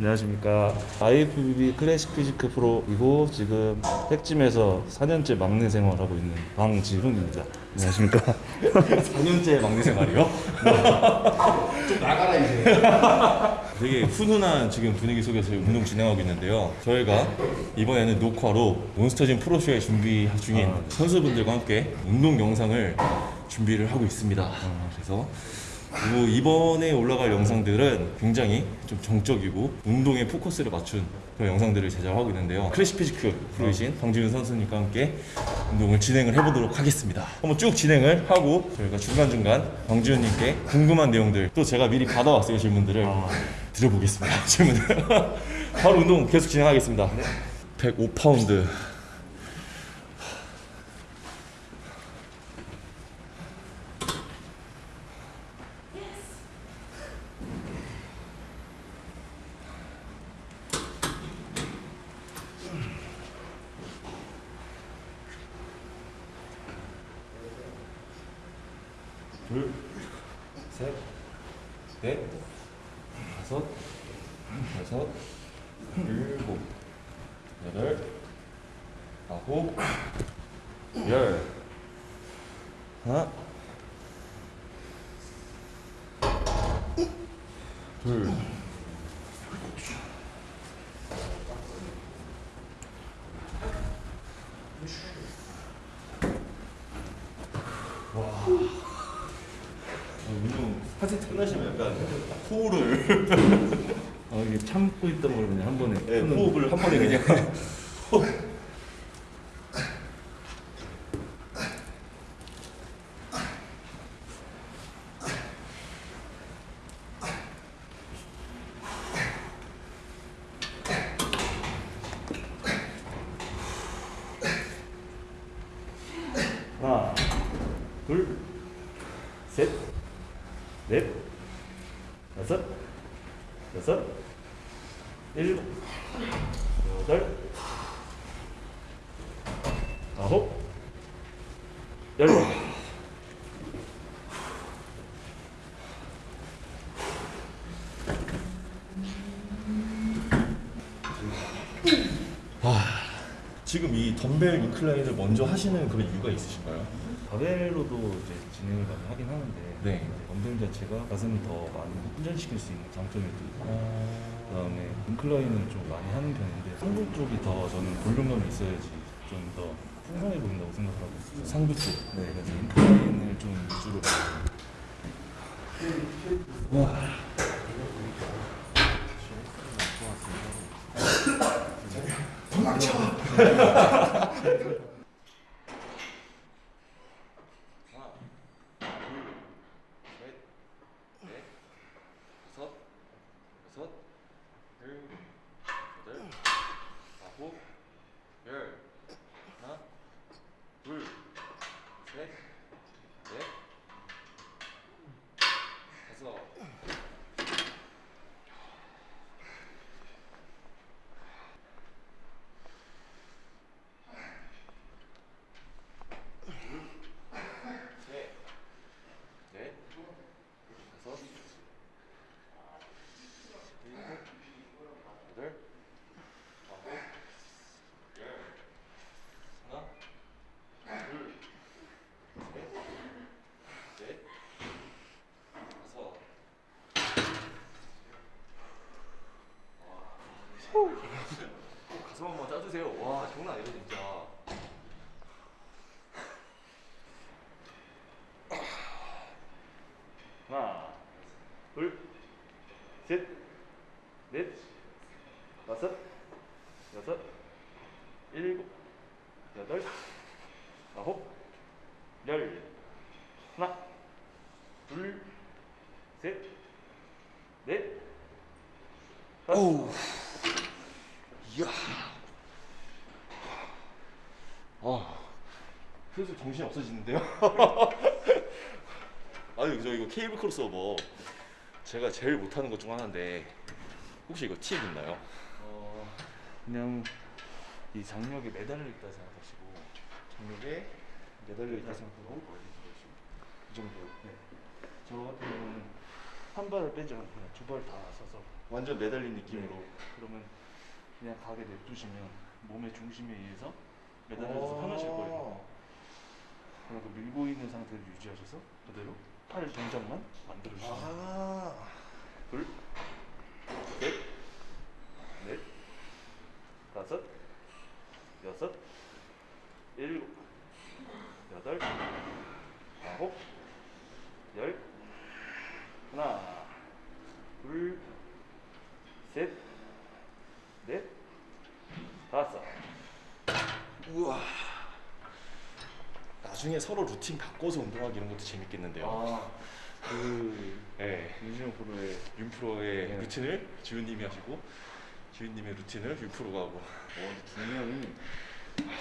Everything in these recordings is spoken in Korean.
안녕하십니까. IFBB 클래식 피지크 프로이고 지금 택짐에서 4년째 막내 생활하고 있는 방지훈입니다. 안녕하십니까. 4년째 막내 생활이요? 좀 나가라 이제. 되게 훈훈한 지금 분위기 속에서 운동 진행하고 있는데요. 저희가 이번에는 녹화로 몬스터진 프로쇼에 준비 중인 아, 네. 선수분들과 함께 운동 영상을 준비를 하고 있습니다. 그래서 그리고 이번에 올라갈 영상들은 굉장히 좀 정적이고 운동에 포커스를 맞춘 그런 영상들을 제작하고 있는데요. 클래식 physique 프로이신 방지훈 선수님과 함께 운동을 진행을 해보도록 하겠습니다. 한번 쭉 진행을 하고 저희가 중간중간 방지훈님께 궁금한 내용들 또 제가 미리 받아왔어요 질문들을 드려보겠습니다. 질문을 바로 운동 계속 진행하겠습니다. 105파운드 둘, 셋, 넷, 다섯, 여섯, 일곱, 여덟, 아홉, 열. 하나, 둘, 운 동 하체 끝나시면 약간 호흡을. 어, 이게 참고 있던 걸 그냥 한 번에 네, 푸는 호흡을 한 번에 그냥. 하나, 둘, 셋, 넷, 다섯, 여섯, 일곱, 여덟, 아홉, 열. 지금 이 덤벨 인클라인을 먼저 하시는 그런 이유가 있으신가요? 바벨로도 이제 진행을 많이 하긴 하는데 네. 덤벨 자체가 가슴을 더 많이 훈련시킬 수 있는 장점이 또 있고 그다음에 인클라인을 좀 많이 하는 편인데 상부 쪽이 더 저는 볼륨감이 있어야지 좀 더 풍성해 보인다고 생각을 하고 있어요. 상부 쪽. 네, 그래서 인클라인을 좀 위주로 다섯, 여섯, 일곱, 여덟, 아홉, 열. 하나, 둘, 셋, 넷, 다섯. 셋, 넷, 다섯, 일곱, 여덟, 아홉, 열. 하나, 둘, 셋, 넷, 다섯. 와. 가슴 한번 짜주세요. 와, 장난 아니다 진짜. 하나, 둘, 셋, 넷, 다섯, 여섯, 일곱, 여덟, 아홉, 열. 하나, 둘, 셋, 넷, 다섯. 이야. 아, 슬슬 정신이 없어지는데요? 아유, 저 이거 케이블 크로스오버 제가 제일 못하는 것 중 하나인데 혹시 이거 팁 있나요? 어, 그냥 이 장력에 매달려 있다 생각하시고 장력에 매달려 있다 생각하고 이 정도. 네. 저 같은 경우는 한 발을 빼지 않고 그냥 두발다 서서 완전 매달린 느낌으로. 그러면 그냥 가게 냅두시면 몸의 중심에 의해서 매달려서 편하실 거예요. 그리고 밀고 있는 상태를 유지하셔서 그대로 팔 동작만 만들어 주시면 돼요. 아. 둘, 셋, 넷, 다섯, 여섯, 일곱, 여덟, 아홉, 열, 하나, 둘, 셋, 넷, 다섯. 우와. 나중에 서로 루틴 바꿔서 운동하기 이런 것도 재밌겠는데요. 아, 그 네. 윤진영 프로의 윤프로의 네. 루틴을 지훈님이 하시고 지훈님의 루틴을 윤프로가 하고 어, 근데 중량이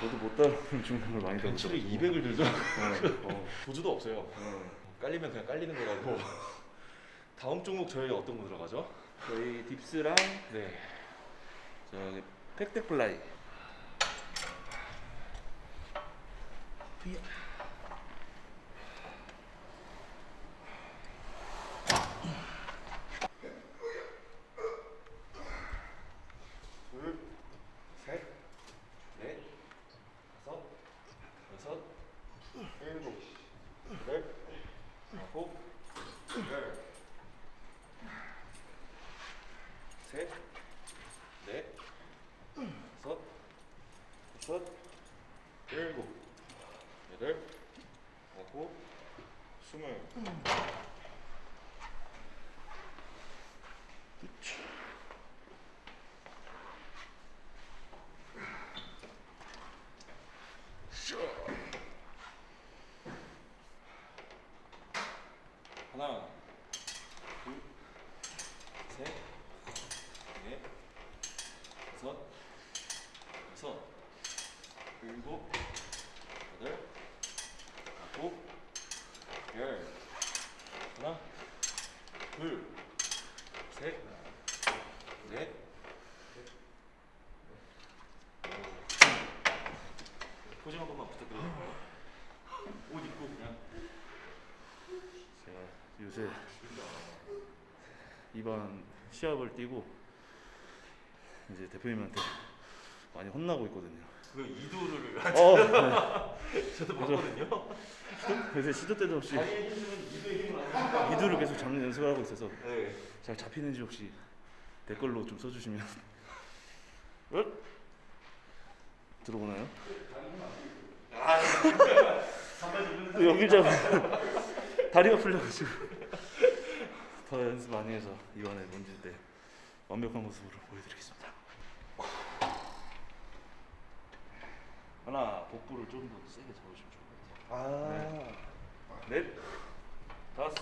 저도 못 따라오는 중량을 많이 벤치를 들었어요. 200을 들더라고요. 어, 보조도 없어요. 어. 깔리면 그냥 깔리는 거라고. 다음 종목 저희 어떤 거 들어가죠? 저희 dips랑 네. 저기 pec deck fly. 둘, 셋, 넷, 다섯, 여섯, 일곱, 여덟, 아홉, 열. 셋, 넷, 다섯, 여섯, 일곱, 여덟, 아홉, 스물. 하나, 둘, 셋, 넷, 다섯, 여섯, 일곱, 여덟, 아홉, 열. 하나, 둘, 셋, 넷. 포징 한 번만 부탁드립니다. 옷 입고 그냥. 제가 요새 이번 시합을 뛰고 이제 대표님한테 많이 혼나고 있거든요. 그 이두를 어, 저도 맞아. 봤거든요. 요새 시도 때도 없이 합니다. 미드를 계속 잡는 연습을 하고 있어서 네. 잘 잡히는지 혹시 댓글로 좀 써주시면 어? 들어오나요? 또 여기 잡 다리가 풀려가지고 더 연습 많이 해서 이번에 문질 때 완벽한 모습으로 보여드리겠습니다. 하나 복부를 좀 더 세게 잡으시면 좋을 것 같아요. 아. 넷, 다섯,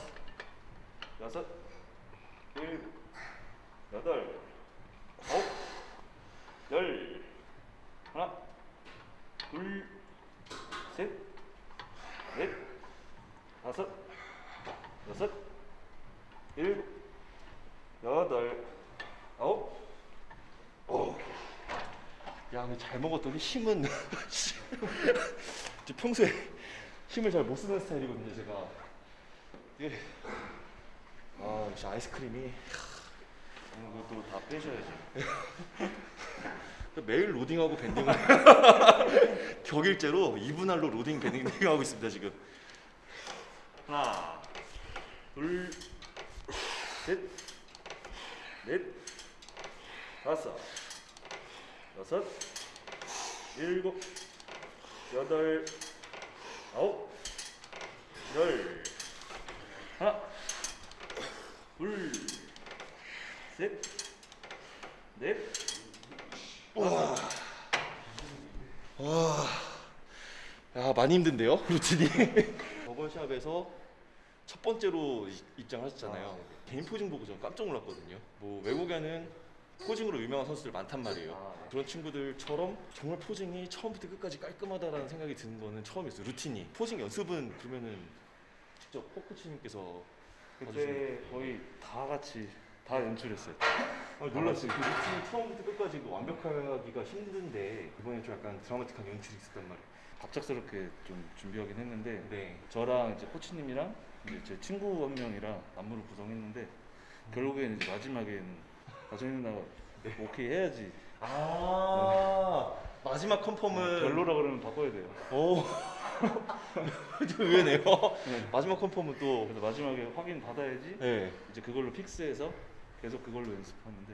여섯, 일곱, 여덟, 아홉, 열, 하나, 둘, 셋, 넷, 다섯, 여섯, 일곱, 여덟, 아홉, 어. 야, 근데 잘 먹었더니 힘은 저 평소에 힘을 잘 못 쓰는 스타일이거든요, 제가. 이게 아, 역시 아이스크림이 오늘 그것도 다 빼셔야지. 매일 로딩하고 밴딩을 격일제로 2분할로 로딩 밴딩 하고 있습니다, 지금. 하나, 둘, 셋, 넷, 다섯, 여섯, 일곱, 여덟, 아홉, 열, 하나, 둘, 셋, 넷, 야, 많이 힘든데요, 루틴이. 저번 시합에서 첫 번째로 이- 입장하셨잖아요. 아, 네. 개인 포징 보고 전 깜짝 놀랐거든요. 뭐 외국에는 포징으로 유명한 선수들 많단 말이에요. 아, 네. 그런 친구들처럼 정말 포징이 처음부터 끝까지 깔끔하다라는 생각이 드는 거는 처음이었어요. 루틴이. 포징 연습은 그러면은 직접 코코치님께서 그때 거의 다 같이 다 연출했어요. 아, 놀랐어요. 그 루틴 처음부터 끝까지 그 완벽하기가 힘든데 이번에 좀 약간 드라마틱한 연출이 있었단 말이에요. 갑작스럽게 좀 준비하긴 했는데 네. 저랑 이제 코치님이랑 이제 제 친구 한 명이랑 안무를 구성했는데 결국에는 이제 마지막에는 가정이 누나가 오케이 해야지. 아 마지막 컨펌은 별로라 그러면 바꿔야 돼요. 오. 좀 의외네요. 마지막 confirm은 또. 그래서 마지막에 확인 받아야지 네. 이제 그걸로 fix해서 계속 그걸로 연습하는데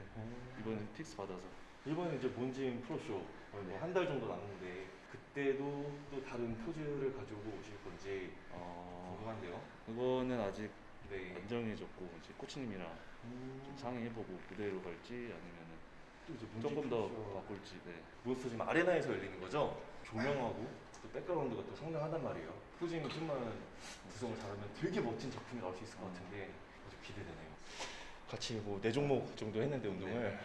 이번엔 fix 받아서 이번에 이제 몬짐 프로쇼 한달 정도 남았는데 그때도 또 다른 포즈를 가지고 오실 건지 어, 궁금한데요. 그거는 아직 네. 안 정해졌고 이제 코치님이랑 좀 상의해보고 그대로 갈지 아니면은 또 이제 몬짐 조금 더 프로쇼. 바꿀지 네. 몬스터짐 아레나에서 열리는 거죠? 조명하고 또 백그라운드가 또 상당하단 말이에요. 후진이 좀만 구성을 잘하면 되게 멋진 작품이 나올 수 있을 것 같은데 아주 기대되네요. 같이 뭐 네 종목 정도 했는데 운동을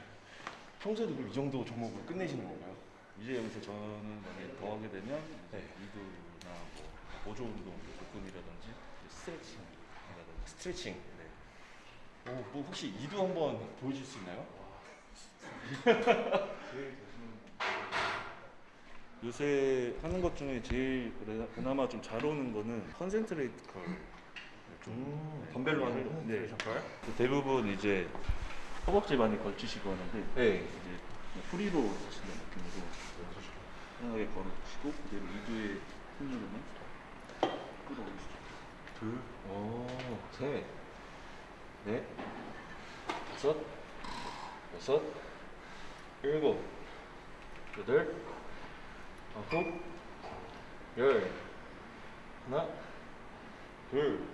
평소에도 그럼 이 정도 종목으로 끝내시는 건가요? 이제 여기서 저는 만약에 더 하게 되면 이제 네. 이두나 뭐 보조 운동, 복근이라든지 이제 스트레칭이라든지 스트레칭. 네. 오, 뭐 혹시 이두 한번 보여줄 수 있나요? 요새 하는 것 중에 제일 그래- 그나마 좀 잘 오는 거는 concentrate curl. 좀 음, 덤벨로 하는 거? 네. curl? 그 대부분 이제 허벅지 많이 걸치시고 하는데 네. 이제 free로 하시는 느낌으로 편하게 걸으시고 그대로 이두에 힘 누르면 끌어올리시죠. 둘, 오, 셋, 넷, 다섯, 여섯, 일곱, 여덟, 아홉, 열. 하나, 둘,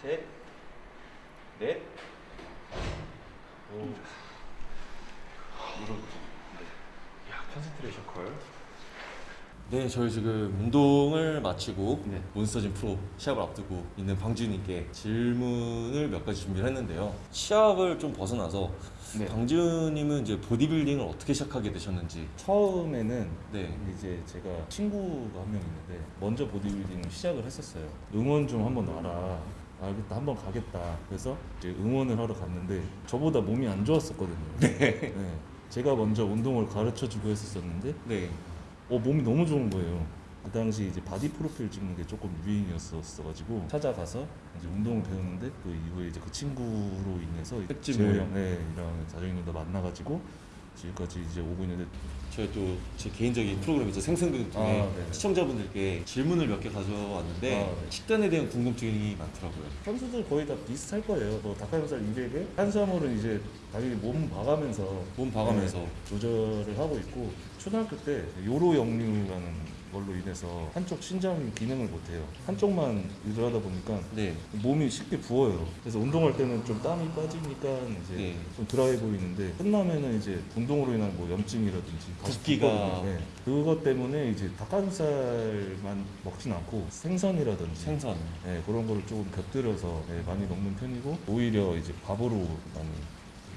셋, 넷, 오. 이런 야, concentration curl. 네, 저희 지금 운동을 마치고 네. 몬스터짐 프로 시합을 앞두고 있는 방지훈님께 질문을 몇 가지 준비를 했는데요. 시합을 좀 벗어나서 네. 방지훈님은 이제 보디빌딩을 어떻게 시작하게 되셨는지. 처음에는 네. 이제 제가 친구가 한 명 있는데 먼저 보디빌딩 시작을 했었어요. 응원 좀 한번 와라. 알겠다, 한번 가겠다. 그래서 이제 응원을 하러 갔는데 저보다 몸이 안 좋았었거든요. 네. 제가 먼저 운동을 가르쳐 주고 했었었는데 네. 어, 몸이 너무 좋은 거예요. 그 당시 이제 바디 프로필 찍는 게 조금 유행이었어가지고 찾아가서 이제 운동을 배웠는데 그 이후에 이제 그 친구로 인해서. 형, 네, 이랑 자정이도 만나가지고 지금까지 이제 오고 있는데 저희 또 제 개인적인 프로그램이죠 생생극 중에 아, 네. 시청자분들께 질문을 몇 개 가져왔는데 아, 네. 식단에 대한 궁금증이 많더라고요. 선수들 거의 다 비슷할 거예요. 뭐 닭가슴살 200에 탄수화물은 이제 당연히 몸 봐가면서 몸 봐가면서. 네, 조절을 하고 있고 초등학교 때 요로 역류라는 걸로 인해서 한쪽 신장이 기능을 못해요. 한쪽만 일을 하다 보니까 네. 몸이 쉽게 부어요. 그래서 운동할 때는 좀 땀이 빠지니까 이제 네. 좀 드라이 보이는데 끝나면은 이제 운동으로 인한 뭐 염증이라든지 붓기가. 네. 그것 때문에 이제 닭가슴살만 먹진 않고 생선이라든지 생선. 네, 그런 거를 조금 곁들여서 네, 많이 먹는 편이고 오히려 이제 밥으로 많이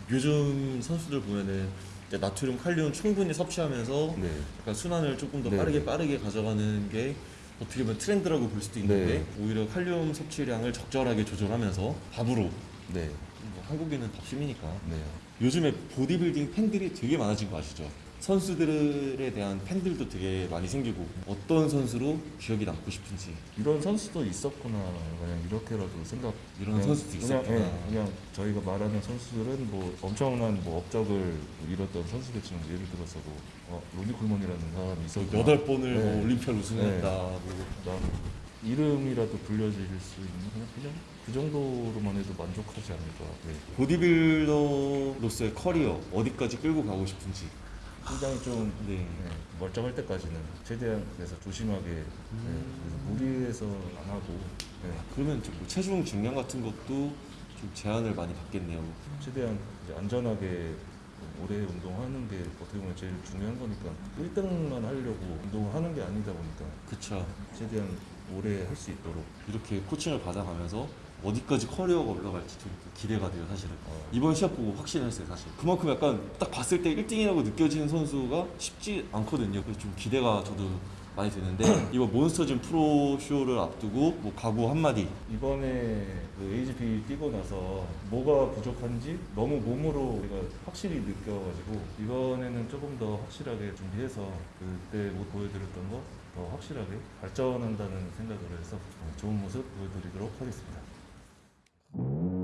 요즘 선수들 보면은 나트륨, 칼륨 충분히 섭취하면서 네. 약간 순환을 조금 더 네. 빠르게 빠르게 가져가는 게 어떻게 보면 트렌드라고 볼 수도 있는데 네. 오히려 칼륨 섭취량을 적절하게 조절하면서 밥으로 네. 뭐 한국인은 밥 심이니까 네. 요즘에 보디빌딩 팬들이 되게 많아진 거 아시죠? 선수들에 대한 팬들도 되게 많이 생기고 어떤 선수로 기억이 남고 싶은지 이런 선수도 있었구나 그냥 이렇게라도 생각 이런 그냥- 선수도 그냥, 있었구나. 예, 그냥 저희가 말하는 선수들은 뭐 엄청난 뭐 업적을 이뤘던 선수겠지만 예를 들어서 뭐 어, 로니 콜먼이라는 사람이 있었고 여덟 번을 네. 뭐 올림피아를 우승했다 네. 뭐 그다음 이름이라도 불려질 수 있는 그냥 그냥 그 정도로만 해도 만족하지 않을까. 네. 보디빌더로서의 커리어 어디까지 끌고 가고 싶은지 굉장히 좀 네. 네, 멀쩡할 때까지는 최대한 그래서 조심하게 네, 그래서 무리해서 안 하고 네, 그러면 좀뭐 체중 증량 같은 것도 좀 제한을 많이 받겠네요. 최대한 이제 안전하게 오래 운동하는 게 어떻게 보면 제일 중요한 거니까 1등만 하려고 운동을 하는 게 아니다 보니까 그쵸. 최대한 오래 할 수 있도록 이렇게 코칭을 받아가면서 어디까지 커리어가 올라갈지 좀 기대가 돼요, 사실은. 어. 이번 시합 보고 확신했어요, 사실. 그만큼 약간 딱 봤을 때 1등이라고 느껴지는 선수가 쉽지 않거든요. 그래서 좀 기대가 저도 많이 되는데 이번 몬스터진 프로쇼를 앞두고 뭐 각오 한마디 이번에 그 AGP 뛰고 나서 뭐가 부족한지 너무 몸으로 우리가 확실히 느껴가지고 이번에는 조금 더 확실하게 준비해서 그때 못 보여드렸던 거 더 확실하게 발전한다는 생각을 해서 좋은 모습 보여드리도록 하겠습니다. you